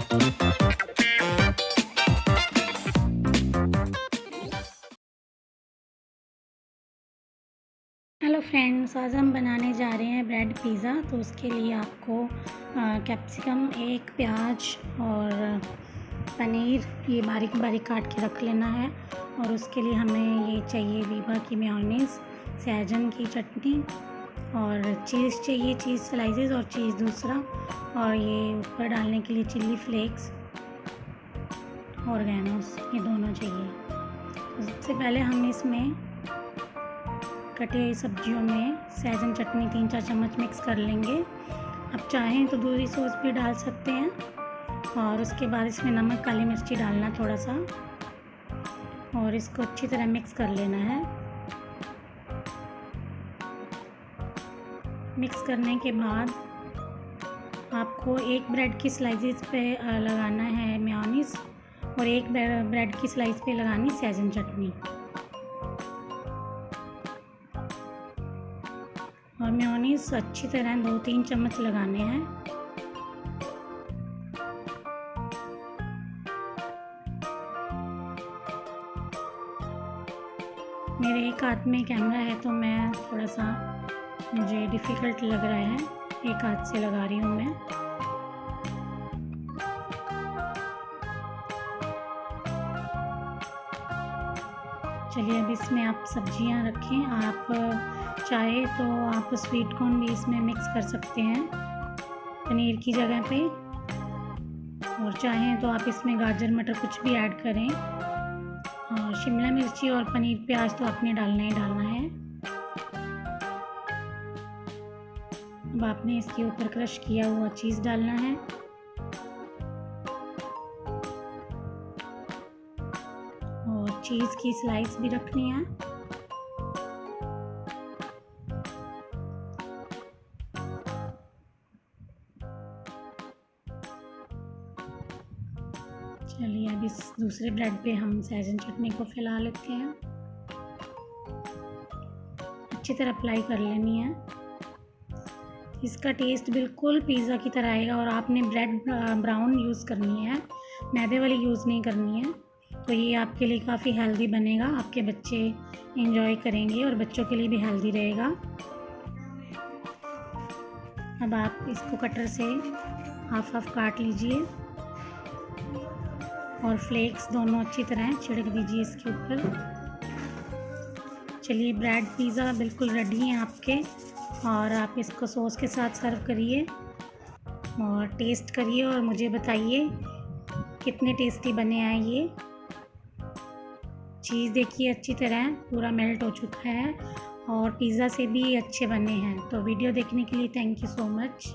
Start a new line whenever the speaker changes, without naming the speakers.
Hello friends आज हम बनाने जा रहे हैं ब्रेड पिज़्ज़ा तो उसके लिए आपको कैप्सिकम एक प्याज और पनीर, ये बारीक बारीक काट के रख लेना है। और उसके लिए हमें ये चाहिए वीबा की मेयोनीज़, सहजन की चटनी और चीज़ चाहिए, चीज़ स्लाइसेस और चीज़ दूसरा। और ये ऊपर डालने के लिए चिल्ली फ्लेक्स और गैनोस ये दोनों चाहिए। सबसे पहले हम इसमें कटी हुई सब्जियों में सहजन चटनी तीन चार चम्मच मिक्स कर लेंगे। आप चाहें तो दूसरी सॉस भी डाल सकते हैं। और उसके बाद इसमें नमक, काली मिर्ची डालना थोड़ा सा। और इसको अच्छी तरह मिक्स कर लेना है। मिक्स करने के बाद आपको एक ब्रेड की स्लाइसेस पे लगाना है मेयोनीज़ और एक ब्रेड की स्लाइस पे लगानी सहजन चटनी। और मेयोनीज अच्छी तरह दो तीन चम्मच लगाने हैं। मेरे एक हाथ में कैमरा है तो मैं थोड़ा सा मुझे डिफ़िकल्ट लग रहा है। एक हाथ से लगा रही हूँ मैं। चलिए अब इसमें आप सब्ज़ियाँ रखें। आप चाहे तो आप स्वीट कॉर्न भी इसमें मिक्स कर सकते हैं। पनीर की जगह पे। और चाहें तो आप इसमें गाजर, मटर कुछ भी ऐड करें। और शिमला मिर्ची और पनीर प्याज तो आपने डालना ही डालना है। अब आपने इसके ऊपर क्रश किया हुआ चीज़ डालना है। और चीज़ की स्लाइस भी रखनी है। चलिए अब इस दूसरे ब्रेड पे हम सैजन चटनी को फैला लेते हैं। अच्छी तरह अप्लाई कर लेनी है। इसका टेस्ट बिल्कुल पिज़्ज़ा की तरह आएगा और आपने ब्रेड ब्राउन यूज़ करनी है। मैदे वाली यूज़ नहीं करनी है। तो ये आपके लिए काफ़ी हेल्दी बनेगा। आपके बच्चे इंजॉय करेंगे और बच्चों के लिए भी हेल्दी रहेगा। अब आप इसको कटर से हाफ़ हाफ़ काट लीजिए और फ्लेक्स दोनों अच्छी तरह छिड़क दीजिए इसके ऊपर। चलिए ब्रेड पिज़्ज़ा बिल्कुल रेडी हैं आपके। और आप इसको सॉस के साथ सर्व करिए और टेस्ट करिए और मुझे बताइए कितने टेस्टी बने हैं ये चीज़ देखिए अच्छी तरह, पूरा मेल्ट हो चुका है और पिज़्ज़ा से भी अच्छे बने हैं तो वीडियो देखने के लिए थैंक यू सो मच.